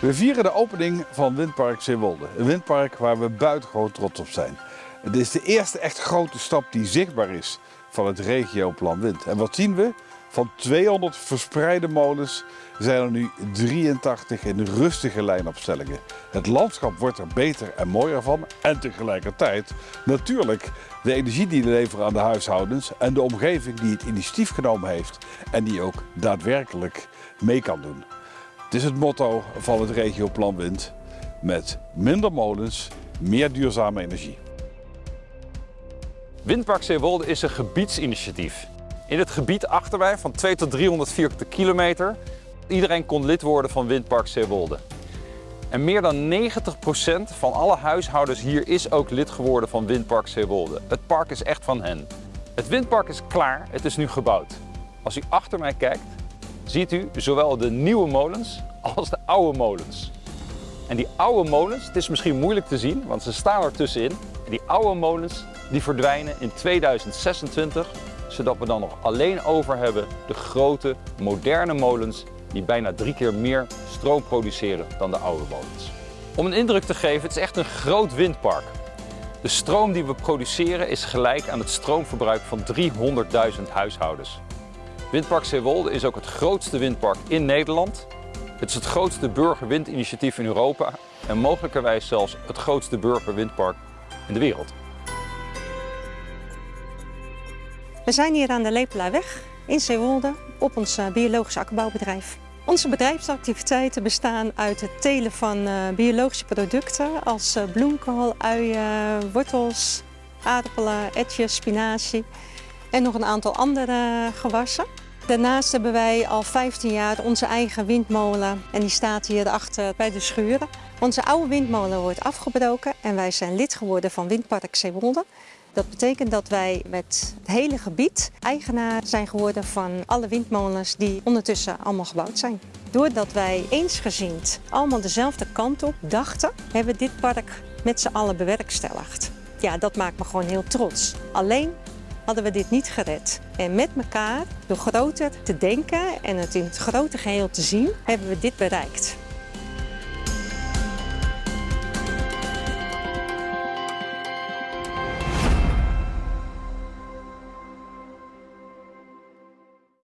We vieren de opening van Windpark Zeewolde. Een windpark waar we buitengewoon trots op zijn. Het is de eerste echt grote stap die zichtbaar is van het regioplan Wind. En wat zien we? Van 200 verspreide molens zijn er nu 83 in rustige lijnopstellingen. Het landschap wordt er beter en mooier van. En tegelijkertijd natuurlijk de energie die we leveren aan de huishoudens en de omgeving die het initiatief genomen heeft en die ook daadwerkelijk mee kan doen. Het is het motto van het regioplan Wind met minder molens, meer duurzame energie. Windpark Zeewolde is een gebiedsinitiatief. In het gebied achter mij van 2 tot 300 vierkante kilometer. Iedereen kon lid worden van Windpark Zeewolde. En meer dan 90% van alle huishoudens hier is ook lid geworden van Windpark Zeewolde. Het park is echt van hen. Het windpark is klaar, het is nu gebouwd. Als u achter mij kijkt, ziet u zowel de nieuwe molens als de oude molens. En die oude molens, het is misschien moeilijk te zien, want ze staan er tussenin. En die oude molens die verdwijnen in 2026, zodat we dan nog alleen over hebben de grote, moderne molens die bijna drie keer meer stroom produceren dan de oude molens. Om een indruk te geven, het is echt een groot windpark. De stroom die we produceren is gelijk aan het stroomverbruik van 300.000 huishoudens. Windpark Zeewolde is ook het grootste windpark in Nederland. Het is het grootste burgerwindinitiatief in Europa en mogelijkerwijs zelfs het grootste burgerwindpark in de wereld. We zijn hier aan de Lepelaarweg in Zeewolde op ons eh, biologisch akkerbouwbedrijf. Onze bedrijfsactiviteiten bestaan uit het telen van uh, biologische producten als uh, bloemkool, uien, wortels, aardappelen, etjes, spinazie en nog een aantal andere gewassen. Daarnaast hebben wij al 15 jaar onze eigen windmolen en die staat hier achter bij de schuren. Onze oude windmolen wordt afgebroken en wij zijn lid geworden van Windpark Zeewolde. Dat betekent dat wij met het hele gebied eigenaar zijn geworden van alle windmolens die ondertussen allemaal gebouwd zijn. Doordat wij eensgezind allemaal dezelfde kant op dachten, hebben we dit park met z'n allen bewerkstelligd. Ja, dat maakt me gewoon heel trots. Alleen hadden we dit niet gered. En met elkaar, door groter te denken en het in het grote geheel te zien, hebben we dit bereikt.